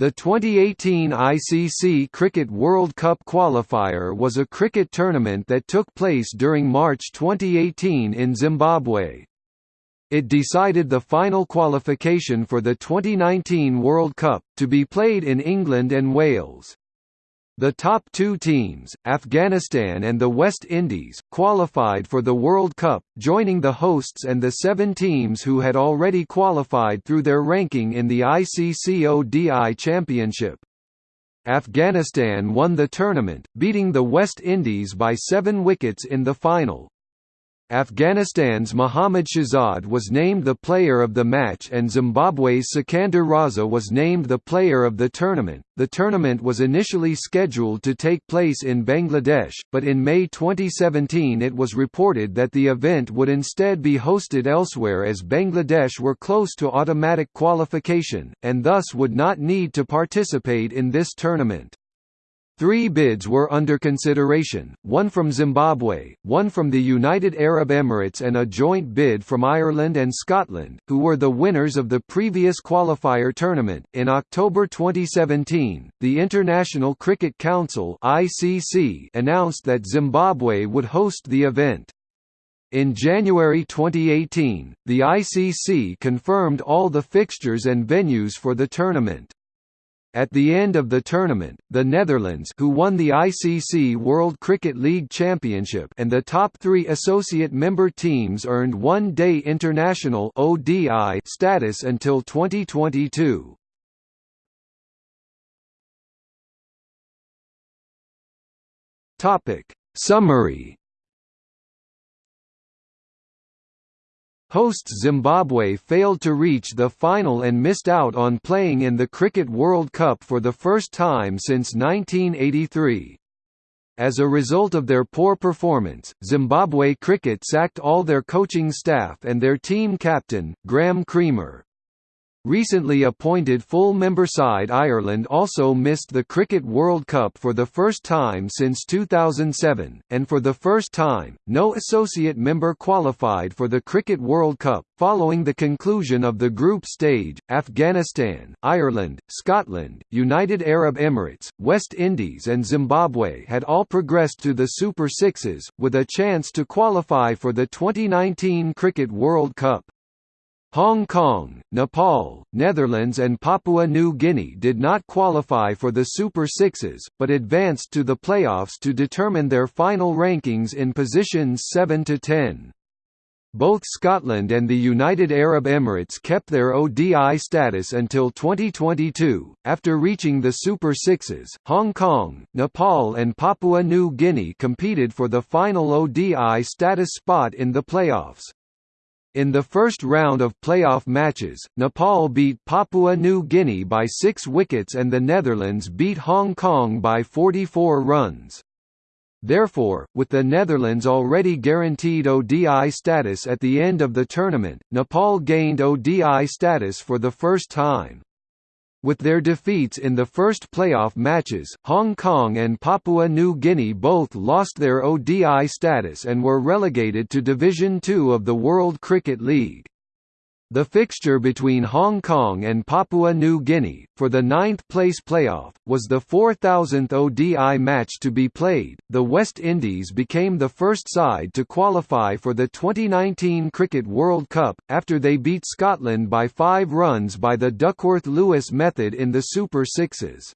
The 2018 ICC Cricket World Cup qualifier was a cricket tournament that took place during March 2018 in Zimbabwe. It decided the final qualification for the 2019 World Cup, to be played in England and Wales. The top two teams, Afghanistan and the West Indies, qualified for the World Cup, joining the hosts and the seven teams who had already qualified through their ranking in the ICC ODI Championship. Afghanistan won the tournament, beating the West Indies by seven wickets in the final. Afghanistan's Mohammad Shahzad was named the player of the match and Zimbabwe's Sikander Raza was named the player of the tournament. The tournament was initially scheduled to take place in Bangladesh, but in May 2017 it was reported that the event would instead be hosted elsewhere as Bangladesh were close to automatic qualification, and thus would not need to participate in this tournament. Three bids were under consideration, one from Zimbabwe, one from the United Arab Emirates and a joint bid from Ireland and Scotland, who were the winners of the previous qualifier tournament. In October 2017, the International Cricket Council (ICC) announced that Zimbabwe would host the event. In January 2018, the ICC confirmed all the fixtures and venues for the tournament. At the end of the tournament, the Netherlands who won the ICC World Cricket League Championship and the top three associate member teams earned one-day international ODI status until 2022. Summary Hosts Zimbabwe failed to reach the final and missed out on playing in the Cricket World Cup for the first time since 1983. As a result of their poor performance, Zimbabwe Cricket sacked all their coaching staff and their team captain, Graeme Cremer. Recently appointed full member side Ireland also missed the Cricket World Cup for the first time since 2007, and for the first time, no associate member qualified for the Cricket World Cup. Following the conclusion of the group stage, Afghanistan, Ireland, Scotland, United Arab Emirates, West Indies, and Zimbabwe had all progressed to the Super Sixes, with a chance to qualify for the 2019 Cricket World Cup. Hong Kong, Nepal, Netherlands and Papua New Guinea did not qualify for the Super Sixes, but advanced to the playoffs to determine their final rankings in positions 7 to 10. Both Scotland and the United Arab Emirates kept their ODI status until 2022. After reaching the Super Sixes, Hong Kong, Nepal, and Papua New Guinea competed for the final ODI status spot in the playoffs. In the first round of playoff matches, Nepal beat Papua New Guinea by six wickets and the Netherlands beat Hong Kong by 44 runs. Therefore, with the Netherlands already guaranteed ODI status at the end of the tournament, Nepal gained ODI status for the first time. With their defeats in the first playoff matches, Hong Kong and Papua New Guinea both lost their ODI status and were relegated to Division Two of the World Cricket League. The fixture between Hong Kong and Papua New Guinea, for the ninth-place playoff, was the 4,000th ODI match to be played. The West Indies became the first side to qualify for the 2019 Cricket World Cup, after they beat Scotland by five runs by the Duckworth-Lewis method in the Super Sixes.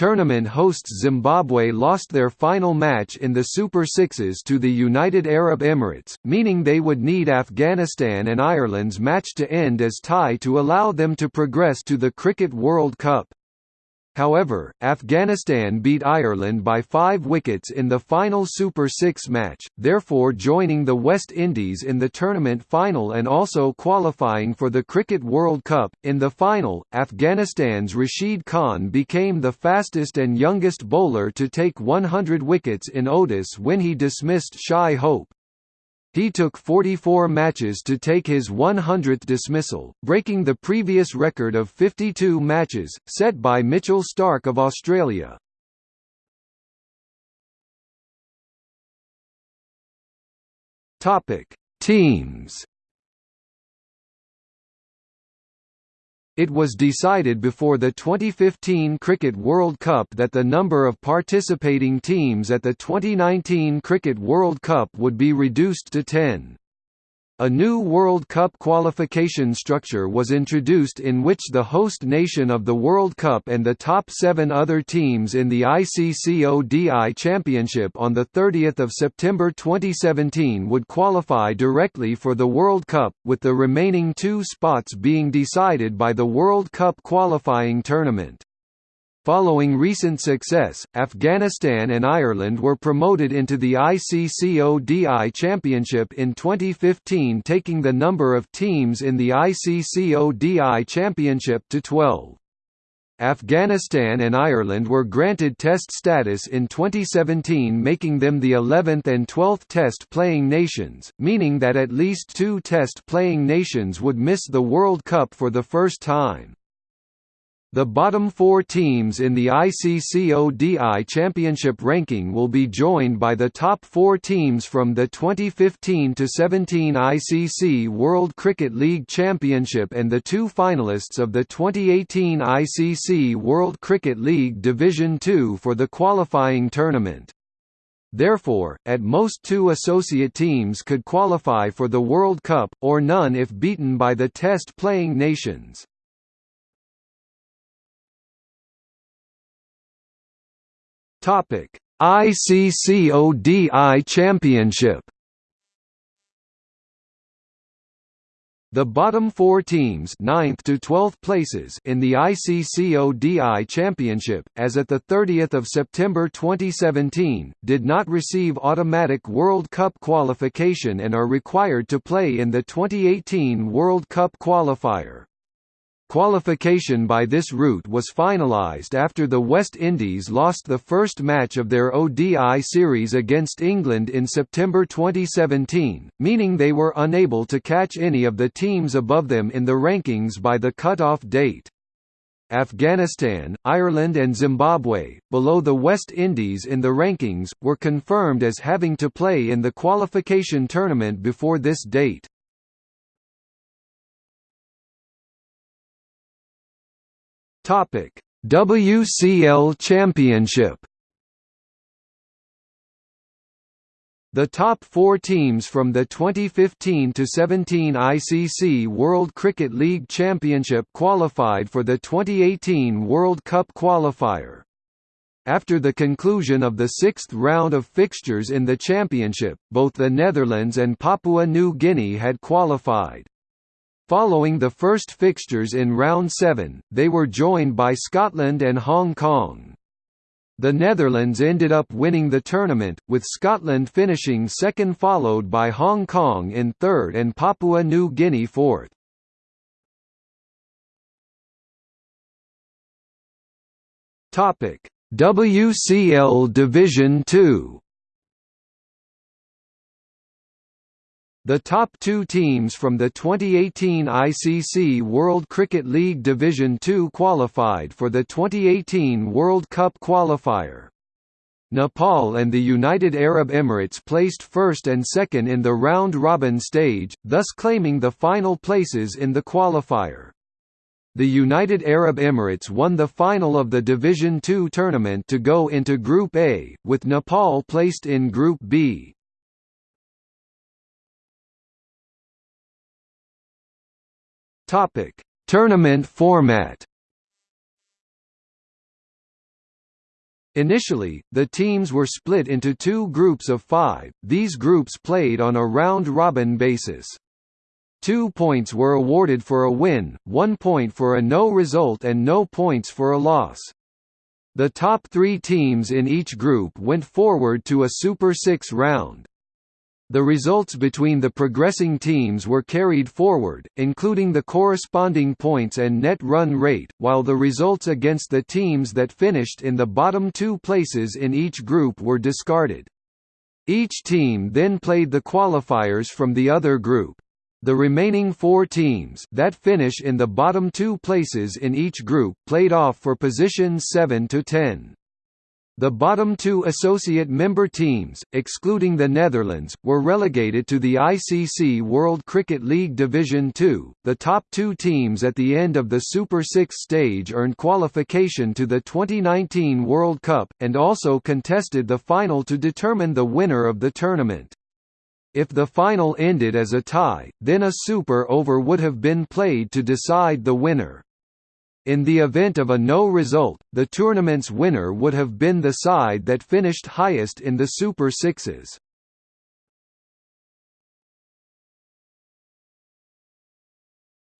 Tournament hosts Zimbabwe lost their final match in the Super Sixes to the United Arab Emirates, meaning they would need Afghanistan and Ireland's match to end as tie to allow them to progress to the Cricket World Cup. However, Afghanistan beat Ireland by five wickets in the final Super Six match, therefore joining the West Indies in the tournament final and also qualifying for the Cricket World Cup. In the final, Afghanistan's Rashid Khan became the fastest and youngest bowler to take 100 wickets in ODIs when he dismissed Shai Hope. He took 44 matches to take his 100th dismissal, breaking the previous record of 52 matches, set by Mitchell Starc of Australia. Teams It was decided before the 2015 Cricket World Cup that the number of participating teams at the 2019 Cricket World Cup would be reduced to 10. A new World Cup qualification structure was introduced in which the host nation of the World Cup and the top seven other teams in the ICCODI Championship on 30 September 2017 would qualify directly for the World Cup, with the remaining two spots being decided by the World Cup qualifying tournament. Following recent success, Afghanistan and Ireland were promoted into the ICCODI Championship in 2015 taking the number of teams in the ICCODI Championship to 12. Afghanistan and Ireland were granted Test status in 2017 making them the 11th and 12th Test-playing nations, meaning that at least two Test-playing nations would miss the World Cup for the first time. The bottom four teams in the ICCODI Championship ranking will be joined by the top four teams from the 2015–17 ICC World Cricket League Championship and the two finalists of the 2018 ICC World Cricket League Division Two for the qualifying tournament. Therefore, at most two associate teams could qualify for the World Cup, or none if beaten by the test-playing nations. Topic: ICCODI Championship. The bottom four teams 9th to 12th places in the ICCODI Championship, as at 30 September 2017, did not receive automatic World Cup qualification and are required to play in the 2018 World Cup qualifier. Qualification by this route was finalised after the West Indies lost the first match of their ODI series against England in September 2017, meaning they were unable to catch any of the teams above them in the rankings by the cut-off date. Afghanistan, Ireland and Zimbabwe, below the West Indies in the rankings, were confirmed as having to play in the qualification tournament before this date. Topic: WCL Championship. The top four teams from the 2015–17 ICC World Cricket League Championship qualified for the 2018 World Cup qualifier. After the conclusion of the sixth round of fixtures in the championship, both the Netherlands and Papua New Guinea had qualified. Following the first fixtures in round 7, they were joined by Scotland and Hong Kong. The Netherlands ended up winning the tournament, with Scotland finishing second followed by Hong Kong in third and Papua New Guinea fourth. WCL Division 2 The top two teams from the 2018 ICC World Cricket League Division Two qualified for the 2018 World Cup qualifier. Nepal and the United Arab Emirates placed first and second in the round-robin stage, thus claiming the final places in the qualifier. The United Arab Emirates won the final of the Division Two tournament to go into Group A, with Nepal placed in Group B. Topic: Tournament format. Initially, the teams were split into two groups of five, these groups played on a round-robin basis. Two points were awarded for a win, one point for a no result and no points for a loss. The top three teams in each group went forward to a Super Six round. The results between the progressing teams were carried forward, including the corresponding points and net run rate, while the results against the teams that finished in the bottom two places in each group were discarded. Each team then played the qualifiers from the other group. The remaining four teams that finish in the bottom two places in each group played off for positions 7 to 10. The bottom two associate member teams, excluding the Netherlands, were relegated to the ICC World Cricket League Division Two. The top two teams at the end of the Super Six stage earned qualification to the 2019 World Cup, and also contested the final to determine the winner of the tournament. If the final ended as a tie, then a super over would have been played to decide the winner. In the event of a no result, the tournament's winner would have been the side that finished highest in the Super Sixes.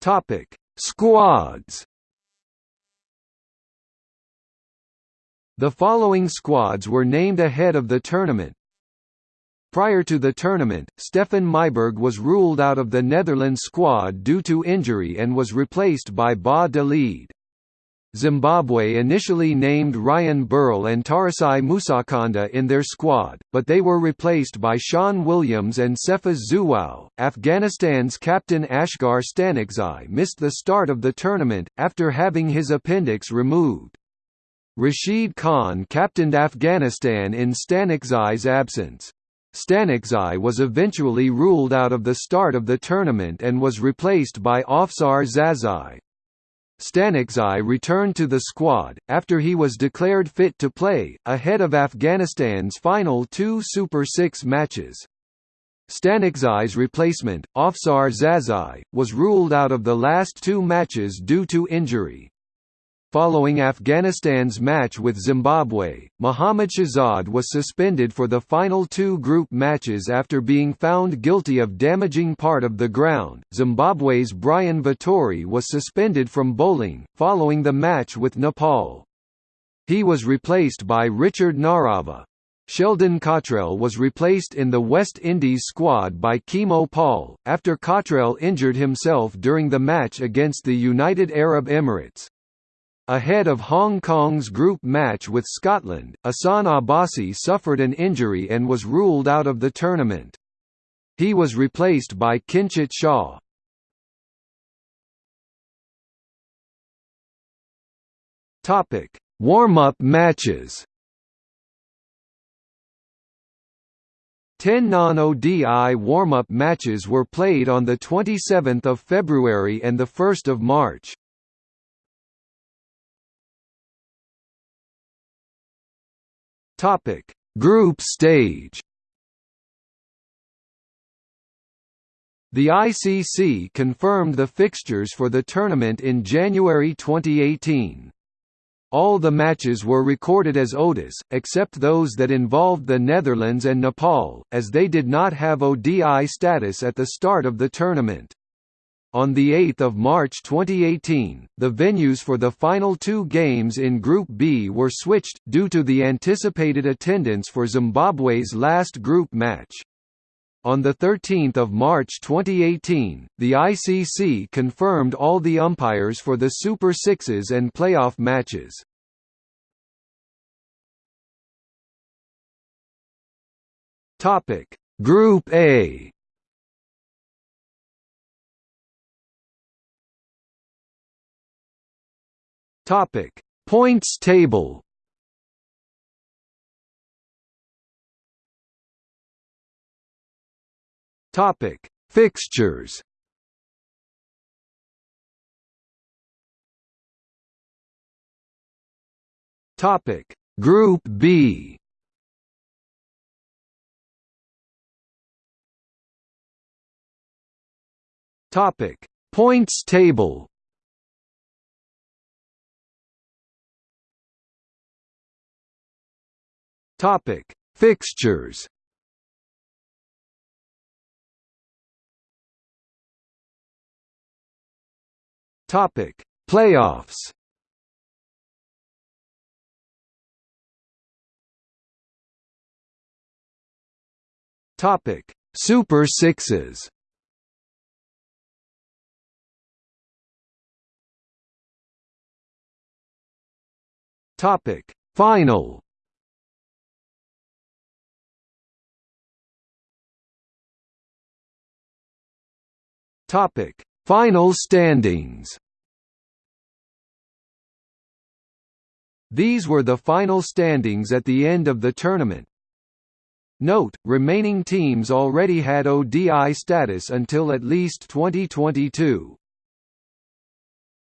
Topic: Squads. The following squads were named ahead of the tournament. Prior to the tournament, Stefan Myburgh was ruled out of the Netherlands squad due to injury and was replaced by Ba de. Zimbabwe initially named Ryan Burl and Tarisai Musakanda in their squad, but they were replaced by Sean Williams and Cephas Zhuwao. Afghanistan's captain Asghar Stanikzai missed the start of the tournament, after having his appendix removed. Rashid Khan captained Afghanistan in Stanikzai's absence. Stanekzai was eventually ruled out of the start of the tournament and was replaced by Afsar Zazai. Stanekzai returned to the squad, after he was declared fit to play, ahead of Afghanistan's final two Super Six matches. Stanekzai's replacement, Afsar Zazai, was ruled out of the last two matches due to injury. Following Afghanistan's match with Zimbabwe, Mohammad Shahzad was suspended for the final two group matches after being found guilty of damaging part of the ground. Zimbabwe's Brian Vitori was suspended from bowling, following the match with Nepal. He was replaced by Richard Ngarava. Sheldon Cottrell was replaced in the West Indies squad by Keemo Paul, after Cottrell injured himself during the match against the United Arab Emirates. Ahead of Hong Kong's group match with Scotland, Ahsan Abbasi suffered an injury and was ruled out of the tournament. He was replaced by Kinchit Shah. Topic: Warm-up matches. 10 non-ODI warm-up matches were played on 27 February and 1 March. Topic: Group stage. The ICC confirmed the fixtures for the tournament in January 2018. All the matches were recorded as ODIs, except those that involved the Netherlands and Nepal, as they did not have ODI status at the start of the tournament. On 8 March 2018, the venues for the final two games in Group B were switched, due to the anticipated attendance for Zimbabwe's last group match. On 13 March 2018, the ICC confirmed all the umpires for the Super Sixes and playoff matches. Group A Topic: Points table. Topic: Fixtures. Topic: Group B. Topic: Points table. Topic: Fixtures. Topic: Playoffs. Topic: Super Sixes. Topic: Final. Topic: Final standings. These were the final standings at the end of the tournament. Note, remaining teams already had ODI status until at least 2022.